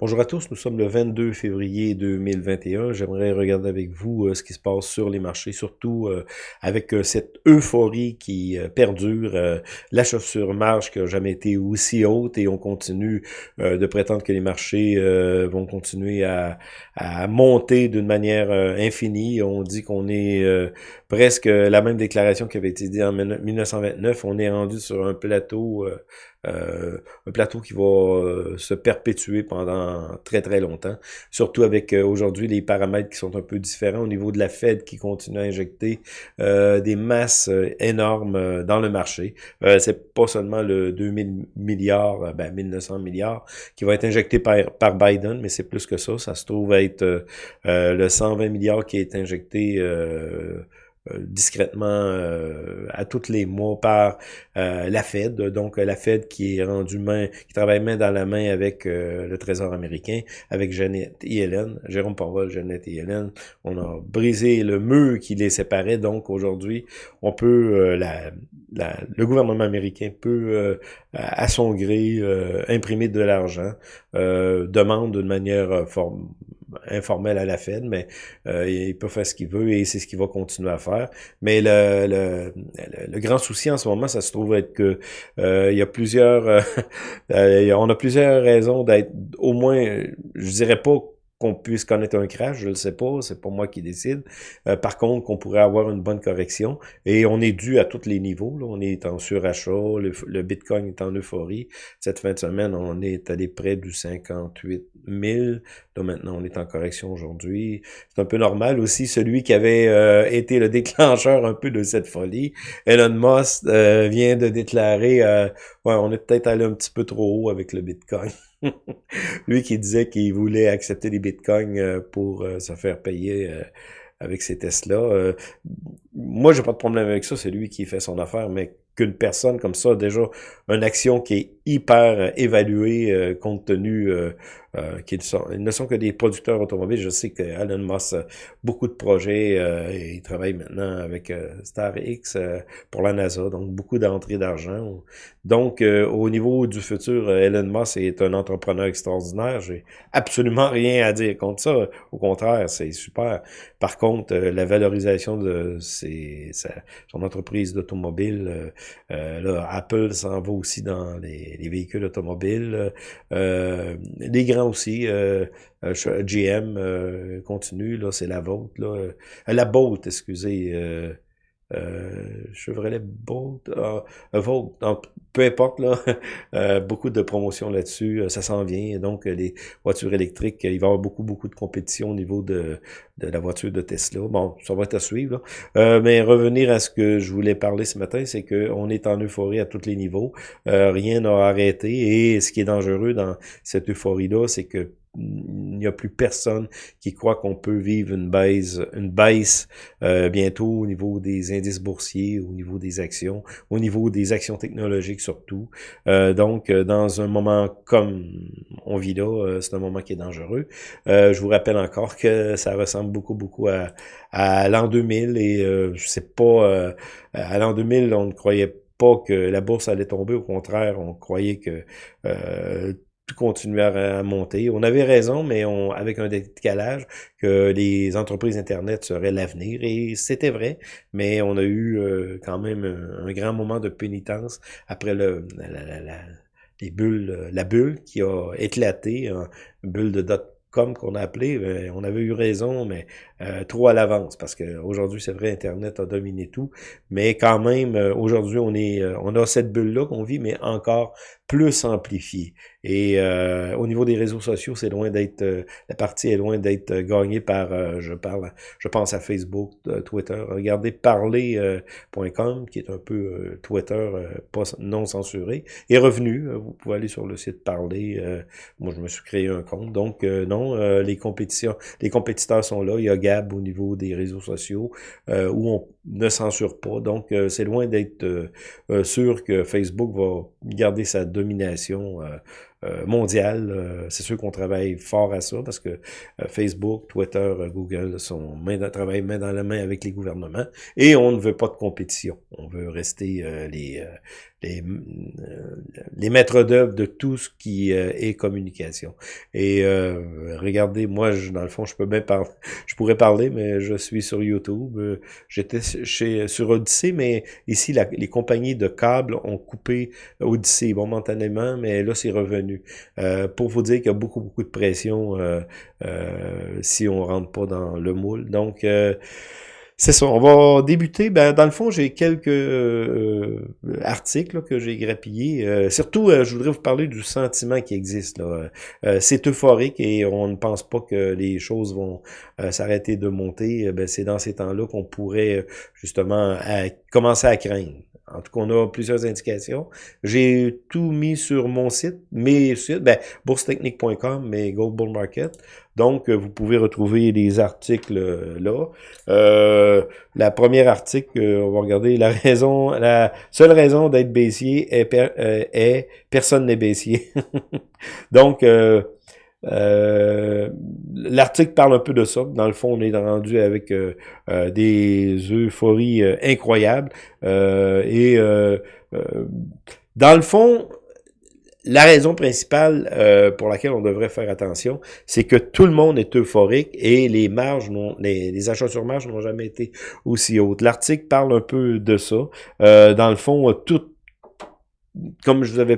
Bonjour à tous, nous sommes le 22 février 2021. J'aimerais regarder avec vous euh, ce qui se passe sur les marchés, surtout euh, avec euh, cette euphorie qui perdure, la chaussure marge qui n'a jamais été aussi haute et on continue de prétendre que les marchés vont continuer à, à monter d'une manière infinie. On dit qu'on est presque la même déclaration qui avait été dite en 1929. On est rendu sur un plateau un plateau qui va se perpétuer pendant très très longtemps, surtout avec euh, aujourd'hui les paramètres qui sont un peu différents au niveau de la Fed qui continue à injecter des masses énormes dans le marché. c'est pas seulement le 2000 milliards, ben 1900 milliards qui va être injecté par, par Biden, mais c'est plus que ça. Ça se trouve être le 120 milliards qui est injecté euh, discrètement euh, à tous les mois par euh, la Fed, donc la Fed qui est rendue main, qui travaille main dans la main avec le Trésor américain, avec Jeannette et Hélène, Jérôme Powell, Jeannette et Hélène. On a brisé le mur qui les séparait, donc aujourd'hui, on peut, la, le gouvernement américain peut, à son gré, imprimer de l'argent, demande d'une manière forme informel à la Fed, mais euh, il peut faire ce qu'il veut et c'est ce qu'il va continuer à faire. Mais le, le, le, grand souci en ce moment, ça se trouve être que euh, il y a plusieurs, euh, on a plusieurs raisons d'être, au moins, je dirais pas qu'on puisse connaître un crash, je le sais pas, c'est pas moi qui décide. Euh, par contre, qu'on pourrait avoir une bonne correction. Et on est dû à tous les niveaux. On est en surachat, le, Bitcoin est en euphorie. Cette fin de semaine, on est allé près du 58 000. Là, maintenant, on est en correction aujourd'hui. C'est un peu normal aussi. Celui qui avait euh, été le déclencheur un peu de cette folie, Elon Musk, euh, vient de déclarer, ouais, on est peut-être allé un petit peu trop haut avec le Bitcoin. Lui qui disait qu'il voulait accepter des bitcoins euh, pour euh, se faire payer euh, avec ces tests-là. moi, j'ai pas de problème avec ça, c'est lui qui fait son affaire, mais qu'une personne comme ça, déjà, une action qui est hyper évaluée compte tenu euh, qui sont, ils ne sont que des producteurs automobiles. Je sais que Elon Musk a beaucoup de projets. Euh, et il travaille maintenant avec euh, StarX euh, pour la NASA, donc beaucoup d'entrées d'argent. Donc, au niveau du futur, Elon Musk est un entrepreneur extraordinaire. J'ai absolument rien à dire contre ça. Au contraire, c'est super. Par contre, la valorisation de ses, son entreprise d'automobile, là, Apple s'en va aussi dans les, les véhicules automobiles. les grands aussi. Euh, euh GM euh, continue, là, c'est la vôtre, là. Euh, la Bolt, excusez. Euh, Chevrolet Bolt, ah, Volt, peu importe, là, beaucoup de promotions là-dessus, ça s'en vient. Donc, les voitures électriques, il va y avoir beaucoup, beaucoup de compétition au niveau de, de la voiture de Tesla. Bon, ça va être à suivre. mais revenir à ce que je voulais parler ce matin, c'est qu'on est en euphorie à tous les niveaux. rien n'a arrêté. Et ce qui est dangereux dans cette euphorie-là, c'est que il n'y a plus personne qui croit qu'on peut vivre une baisse, une baisse euh, bientôt au niveau des indices boursiers, au niveau des actions, au niveau des actions technologiques surtout. Euh, donc, euh, dans un moment comme on vit là, c'est un moment qui est dangereux. je vous rappelle encore que ça ressemble beaucoup, beaucoup à, à l'an 2000 et c'est pas... à l'an 2000, on ne croyait pas que la bourse allait tomber, au contraire, on croyait que euh, continuer à, monter. On avait raison, mais on, avec un décalage, que les entreprises Internet seraient l'avenir. Et c'était vrai, mais on a eu euh, quand même un, grand moment de pénitence après le, la, la, les bulles, la bulle qui a éclaté, une bulle de dot comme qu'on a appelé, on avait eu raison, mais euh, trop à l'avance, parce qu'aujourd'hui, c'est vrai, Internet a dominé tout, mais quand même, euh, aujourd'hui, on est, on a cette bulle-là qu'on vit, mais encore plus amplifié. Et euh, au niveau des réseaux sociaux, c'est loin d'être euh, la partie est loin d'être euh, gagnée par je parle je pense à Facebook, Twitter. Regardez parler.com qui est un peu Twitter pas non censuré est revenu. Vous pouvez aller sur le site Parler. moi je me suis créé un compte. Donc non, les compétitions, les compétiteurs sont là. Il y a Gab au niveau des réseaux sociaux où on ne censure pas. Donc c'est loin d'être sûr que Facebook va garder sa domination euh, mondiale. c'est sûr qu'on travaille fort à ça parce que Facebook, Twitter, Google sont main dans, travaillent main dans la main avec les gouvernements et on ne veut pas de compétition. On veut rester les, les, euh, les maîtres d'œuvre de tout ce qui euh, est communication. Et euh, regardez, moi, je, dans le fond, je peux bien parler, je pourrais parler, mais je suis sur YouTube. J'étais chez sur Odyssey, mais ici, les compagnies de câbles ont coupé Odyssey momentanément, mais là, c'est revenu. Pour vous dire qu'il y a beaucoup, beaucoup de pression si on rentre pas dans le moule. Donc, c'est ça, on va débuter. Ben, dans le fond, j'ai quelques euh, articles que j'ai grappillés. Euh, surtout, euh, je voudrais vous parler du sentiment qui existe. c'est euphorique et on ne pense pas que les choses vont s'arrêter de monter. Ben, c'est dans ces temps-là qu'on pourrait justement commencer à craindre. En tout cas, on a plusieurs indications. J'ai tout mis sur mon site, mes sites, ben, boursetechnique.com, mais Gold Bull Market. Donc, euh, vous pouvez retrouver les articles euh, là. Euh, la première article, on va regarder la raison, la seule raison d'être baissier est, est personne n'est baissier. Donc, l'article parle un peu de ça. Dans le fond, on est rendu avec des euphories incroyables. et dans le fond, la raison principale euh, pour laquelle on devrait faire attention, c'est que tout le monde est euphorique et les marges, les, les achats sur marge n'ont jamais été aussi hautes. L'article parle un peu de ça. Euh, dans le fond, tout, comme je vous avais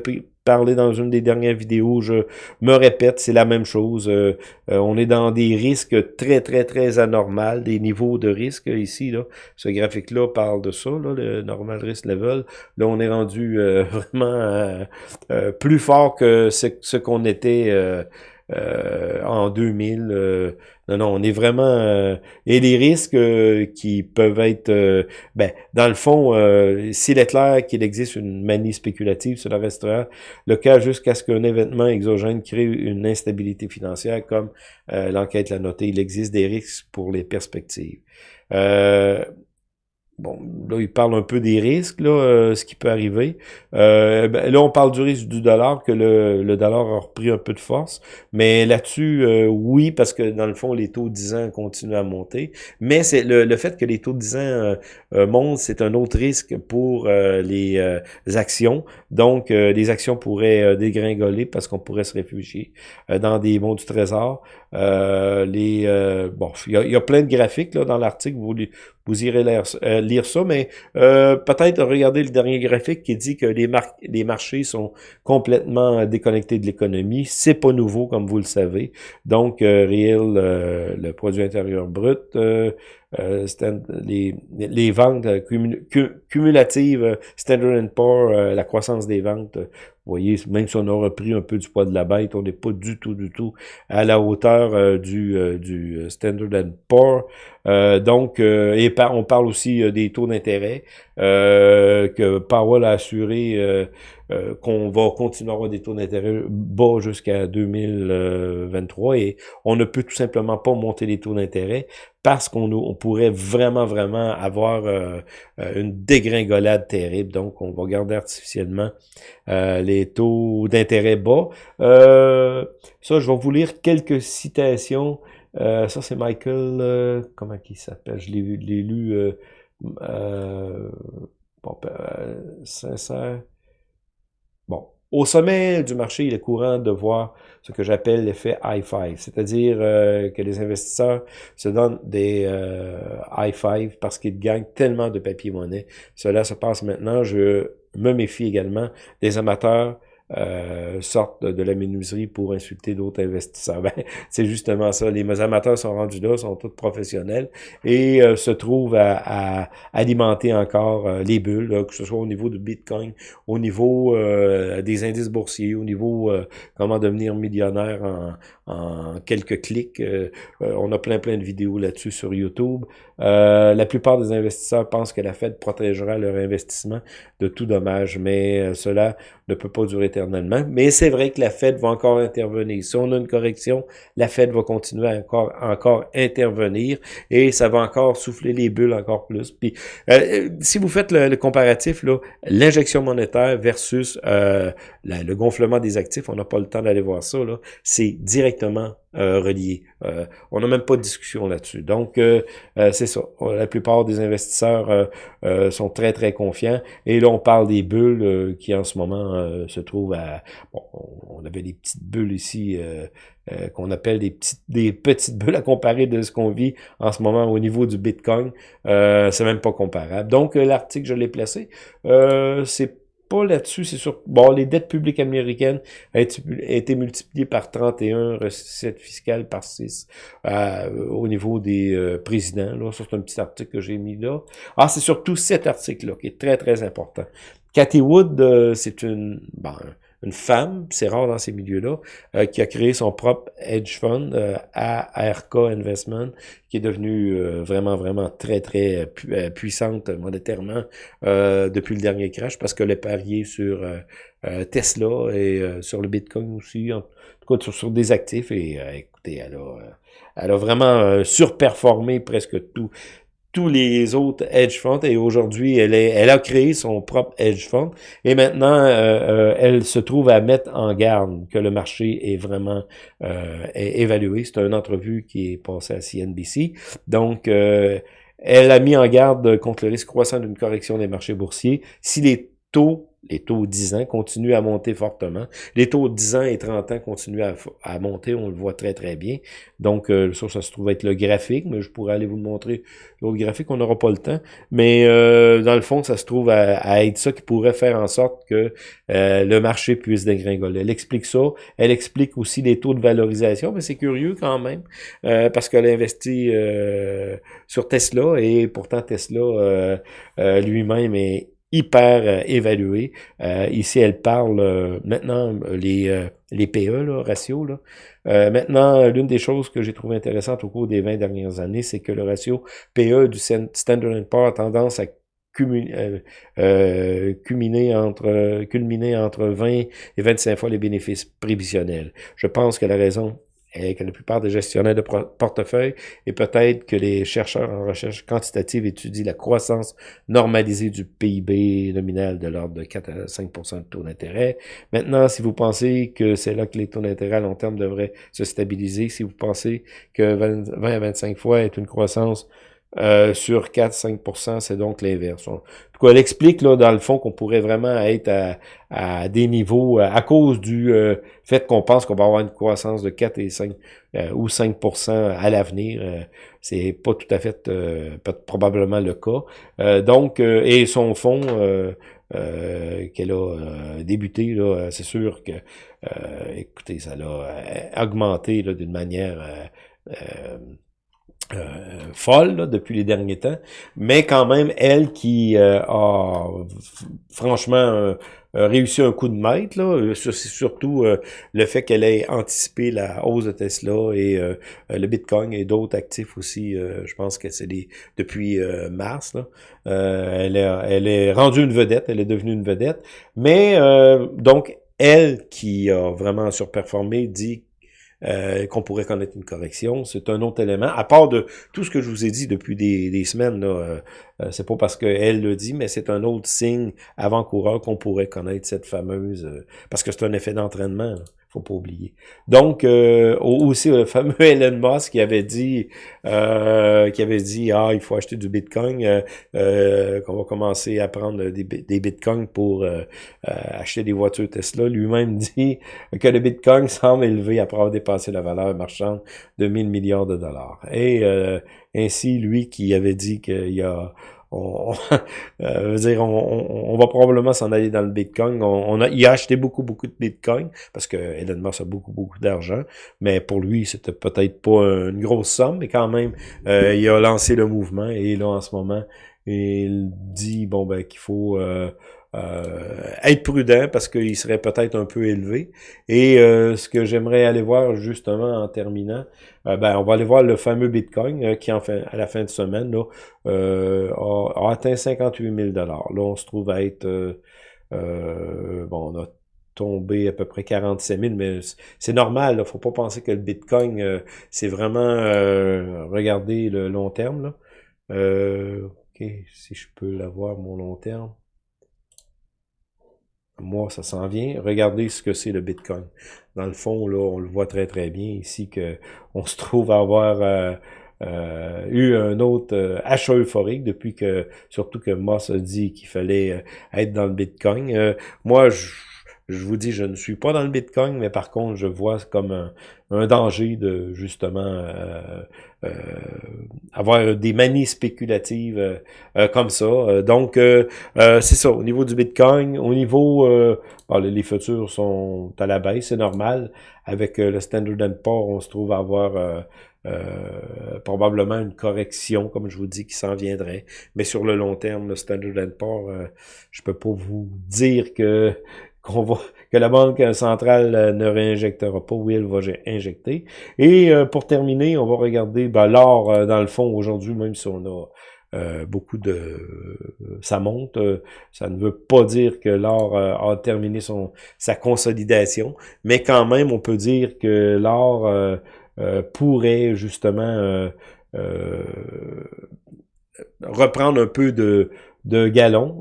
parlé dans une des dernières vidéos, je me répète, c'est la même chose. Euh, euh, on est dans des risques très, très, très anormaux, des niveaux de risque ici. Là. Ce graphique-là parle de ça, là, le normal risk level. Là, on est rendu euh, vraiment plus fort que ce, qu'on était en 2000. Euh, non, non, on est vraiment... Euh, et les risques qui peuvent être... ben, dans le fond, s'il est clair qu'il existe une manie spéculative, cela restera le cas jusqu'à ce qu'un événement exogène crée une instabilité financière, comme l'enquête l'a noté. Il existe des risques pour les perspectives. Bon, là, il parle un peu des risques, là, euh, ce qui peut arriver. Euh, ben, là, on parle du risque du dollar, que le, dollar a repris un peu de force. Mais là-dessus, euh, oui, parce que dans le fond, les taux 10 ans continuent à monter. Mais c'est le, le, fait que les taux 10 ans montent, c'est un autre risque pour les actions. Donc, les actions pourraient dégringoler parce qu'on pourrait se réfugier dans des bons du trésor. les Bon, il y, a, plein de graphiques là, dans l'article. Vous, vous irez lire, euh, ça, mais euh, peut-être regarder le dernier graphique qui dit que les, les marchés sont complètement déconnectés de l'économie. C'est pas nouveau, comme vous le savez. Donc, euh, réel, le produit intérieur brut, les, les ventes cumulatives, Standard Poor's, la croissance des ventes, voyez, même si on a repris un peu du poids de la bête, on n'est pas du tout, du tout à la hauteur euh, du, euh, du Standard Poor's. Euh, donc, et on parle aussi des taux d'intérêt que Powell a assuré qu'on va continuer à avoir des taux d'intérêt bas jusqu'à 2023 et on ne peut tout simplement pas monter les taux d'intérêt parce qu'on on pourrait vraiment, vraiment avoir une dégringolade terrible. Donc, on va garder artificiellement les taux d'intérêt bas. Euh, ça, je vais vous lire quelques citations. Euh, ça, c'est Michael, euh, comment il s'appelle? Je l'ai lu, euh, bon, sincère. Bon, au sommet du marché, il est courant de voir ce que j'appelle l'effet high five, c'est-à-dire que les investisseurs se donnent des high five parce qu'ils gagnent tellement de papier-monnaie. Cela se passe maintenant. Je me méfie également des amateurs euh, sortent de la menuiserie pour insulter d'autres investisseurs. Ben, c'est justement ça. Les amateurs sont rendus là, sont tous professionnels et euh, se trouvent à, alimenter encore euh, les bulles, que ce soit au niveau du Bitcoin, au niveau euh, des indices boursiers, au niveau comment devenir millionnaire en, quelques clics. on a plein plein de vidéos là-dessus sur YouTube. la plupart des investisseurs pensent que la Fed protégera leur investissement de tout dommage, mais cela ne peut pas durer Mais c'est vrai que la Fed va encore intervenir. Si on a une correction, la Fed va continuer à encore, encore intervenir et ça va encore souffler les bulles encore plus. Puis, euh, si vous faites le, comparatif, l'injection monétaire versus euh, le gonflement des actifs, on n'a pas le temps d'aller voir ça, c'est directement euh, relié. Euh, on n'a même pas de discussion là-dessus. Donc, euh, c'est ça. La plupart des investisseurs sont très, très confiants. Et là, on parle des bulles qui, en ce moment, se trouvent à... Bon, on avait des petites bulles ici qu'on appelle des petites, des petites bulles à comparer de ce qu'on vit en ce moment au niveau du Bitcoin. c'est même pas comparable. Donc, l'article, je l'ai placé. c'est pas là-dessus, c'est sûr. Bon, les dettes publiques américaines ont été, multipliées par 31, recettes fiscales par 6 euh, au niveau des euh, présidents. Là, c'est un petit article que j'ai mis là. Ah, c'est surtout cet article-là qui est très, très important. Cathy Wood, euh, c'est une... Bon, une femme, c'est rare dans ces milieux-là, euh, qui a créé son propre hedge fund, euh, ARK Investment, qui est devenue euh, vraiment, vraiment très, très puissante monétairement depuis le dernier crash, parce qu'elle est parié sur Tesla et sur le Bitcoin aussi, en tout cas sur, des actifs, et écoutez, elle a, elle a vraiment surperformé presque tout tous les autres hedge funds et aujourd'hui, elle, est, elle a créé son propre hedge fund et maintenant, euh, euh, elle se trouve à mettre en garde que le marché est vraiment euh, évalué. C'est une entrevue qui est passée à CNBC. Donc, elle a mis en garde contre le risque croissant d'une correction des marchés boursiers. Si les taux les taux 10 ans continuent à monter fortement. Les taux 10 ans et 30 ans continuent à, monter, on le voit très très bien. Donc euh, ça, ça se trouve être le graphique, mais je pourrais aller vous montrer l'autre graphique, on n'aura pas le temps. Mais euh, dans le fond, ça se trouve à, être ça qui pourrait faire en sorte que euh, le marché puisse dégringoler. Elle explique ça, elle explique aussi les taux de valorisation, mais c'est curieux quand même, parce qu'elle a investi sur Tesla, et pourtant Tesla lui-même est hyper euh, évalué. Euh, ici, elle parle euh, maintenant les, les PE, là, ratio. Là. maintenant, l'une des choses que j'ai trouvé intéressante au cours des 20 dernières années, c'est que le ratio PE du Standard Poor's a tendance à culminer, entre, culminer entre 20 et 25 fois les bénéfices prévisionnels. Je pense que la raison et que la plupart des gestionnaires de portefeuille, et peut-être que les chercheurs en recherche quantitative étudient la croissance normalisée du PIB nominal de l'ordre de 4 à 5% de taux d'intérêt. Maintenant, si vous pensez que c'est là que les taux d'intérêt à long terme devraient se stabiliser, si vous pensez que 20, 20 à 25 fois est une croissance euh, sur 4-5%, c'est donc l'inverse. En tout cas, elle explique là, dans le fond qu'on pourrait vraiment être à, à, des niveaux à cause du euh, fait qu'on pense qu'on va avoir une croissance de 4 et 5 euh, ou 5% à l'avenir. c'est pas tout à fait probablement le cas. donc, et son fonds qu'elle a débuté, là, c'est sûr que écoutez, ça l'a augmenté d'une manière euh, folle depuis les derniers temps, mais quand même, elle qui euh, a franchement euh, réussi un coup de maître, là, c'est surtout le fait qu'elle ait anticipé la hausse de Tesla et le Bitcoin et d'autres actifs aussi, je pense que c'est depuis mars, là, elle, elle est rendue une vedette, elle est devenue une vedette, mais donc, elle qui a vraiment surperformé dit euh, qu'on pourrait connaître une correction. C'est un autre élément. À part de tout ce que je vous ai dit depuis des, semaines, euh, euh, c'est pas parce qu'elle le dit, mais c'est un autre signe avant-coureur qu'on pourrait connaître cette fameuse... parce que c'est un effet d'entraînement faut pas oublier. Donc, euh, aussi le fameux Elon Musk qui avait dit euh, qui avait dit Ah, il faut acheter du Bitcoin, euh, euh qu'on va commencer à prendre des, Bitcoins pour euh, acheter des voitures Tesla. Lui-même dit que le Bitcoin semble élevé après avoir dépassé la valeur marchande de 1000 milliards de dollars. Et ainsi, lui qui avait dit qu'il y a on, euh, dire, on, va probablement s'en aller dans le Bitcoin. On, a, il a acheté beaucoup, beaucoup de Bitcoin parce que Elon Musk a beaucoup, beaucoup d'argent. Mais pour lui, c'était peut-être pas une grosse somme, mais quand même, euh, il a lancé le mouvement et là, en ce moment, il dit bon ben qu'il faut euh, euh, être prudent parce qu'il serait peut-être un peu élevé. Et euh, ce que j'aimerais aller voir justement en terminant, euh, ben, on va aller voir le fameux Bitcoin qui en fin, à la fin de semaine là, a, atteint 58 000 Là, on se trouve à être bon, on a tombé à peu près 47 000, mais c'est normal, il faut pas penser que le Bitcoin, euh, c'est vraiment, euh, regarder le long terme, là. Euh, ok, si je peux l'avoir, mon long terme. Moi, ça s'en vient. Regardez ce que c'est le Bitcoin. Dans le fond, là, on le voit très très bien ici que on se trouve à avoir eu un autre achat euphorique depuis que, surtout que Moss a dit qu'il fallait être dans le Bitcoin. moi, je je vous dis, je ne suis pas dans le Bitcoin, mais par contre, je vois comme un, danger de justement euh, euh, avoir des manies spéculatives euh, comme ça. Donc, c'est ça, au niveau du Bitcoin, au niveau, les futurs sont à la baisse, c'est normal. Avec le Standard Poor's, on se trouve à avoir... probablement une correction, comme je vous dis, qui s'en viendrait. Mais sur le long terme, le Standard Poor's, je peux pas vous dire que qu'on va, que la Banque centrale euh, ne réinjectera pas, oui, elle va injecter. Et euh, pour terminer, on va regarder ben, l'or, euh, dans le fond, aujourd'hui, même si on a beaucoup de... ça monte, ça ne veut pas dire que l'or a terminé son sa consolidation, mais quand même, on peut dire que l'or pourrait justement reprendre un peu de, de galon.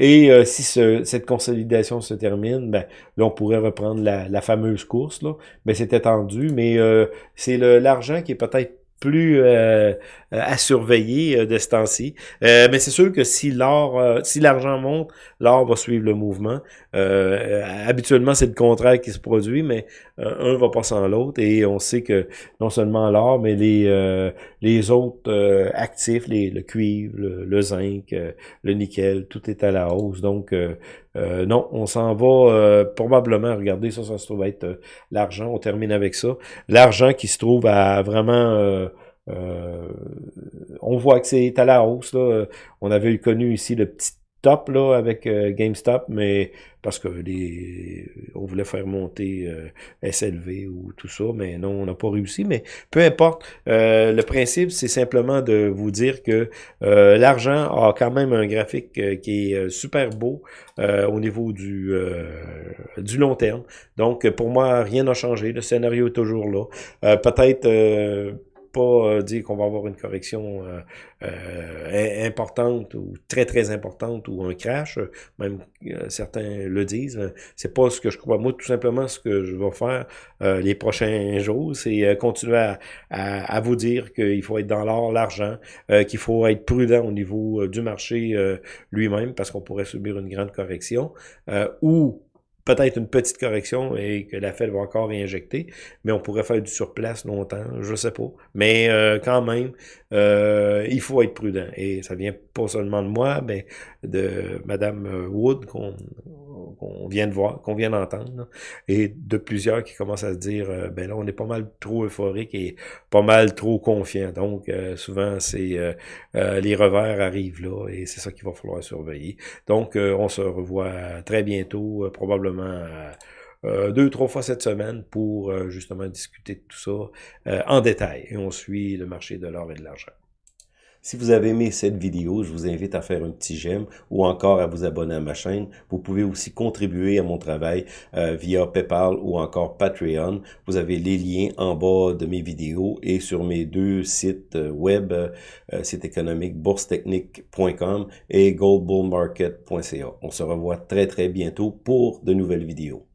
Et euh, si cette consolidation se termine, ben, là, on pourrait reprendre la, fameuse course. Là. Mais c'était tendu, mais euh, c'est l'argent qui est peut-être plus euh, à surveiller de ce temps-ci. mais c'est sûr que si l'or, si l'argent monte, l'or va suivre le mouvement. habituellement, c'est le contraire qui se produit, mais un va pas sans l'autre. Et on sait que non seulement l'or, mais les les autres actifs, les, le cuivre, le, zinc, le nickel, tout est à la hausse. Donc non, on s'en va probablement. Regardez, ça, ça se trouve être l'argent. On termine avec ça. L'argent qui se trouve à vraiment euh, on voit que c'est à la hausse. Là. On avait connu ici le petit top là avec euh, GameStop, mais parce que les, on voulait faire monter euh, SLV ou tout ça, mais non, on n'a pas réussi. Mais peu importe, le principe, c'est simplement de vous dire que l'argent a quand même un graphique qui est super beau au niveau du, du long terme. Donc, pour moi, rien n'a changé. Le scénario est toujours là. Peut-être pas euh, dire qu'on va avoir une correction euh, euh, importante ou très très importante ou un crash, même certains le disent. C'est pas ce que je crois. Moi, tout simplement, ce que je vais faire les prochains jours, c'est continuer à, à, vous dire qu'il faut être dans l'or, l'argent, qu'il faut être prudent au niveau du marché lui-même parce qu'on pourrait subir une grande correction ou peut-être une petite correction et que la Fed va encore réinjecter, mais on pourrait faire du surplace longtemps, je sais pas. Mais euh, quand même, euh, il faut être prudent. Et ça vient pas seulement de moi, mais de Madame Wood qu'on vient de voir, qu'on vient d'entendre, et de plusieurs qui commencent à se dire, euh, ben là, on est pas mal trop euphorique et pas mal trop confiant. Donc, souvent, c'est les revers arrivent là, et c'est ça qu'il va falloir surveiller. Donc, on se revoit très bientôt, probablement euh, euh, deux, trois fois cette semaine pour euh, justement discuter de tout ça en détail. Et on suit le marché de l'or et de l'argent. Si vous avez aimé cette vidéo, je vous invite à faire un petit j'aime ou encore à vous abonner à ma chaîne. Vous pouvez aussi contribuer à mon travail via PayPal ou encore Patreon. Vous avez les liens en bas de mes vidéos et sur mes deux sites web, site économique boursetechnique.com et goldbullmarket.ca. On se revoit très très bientôt pour de nouvelles vidéos.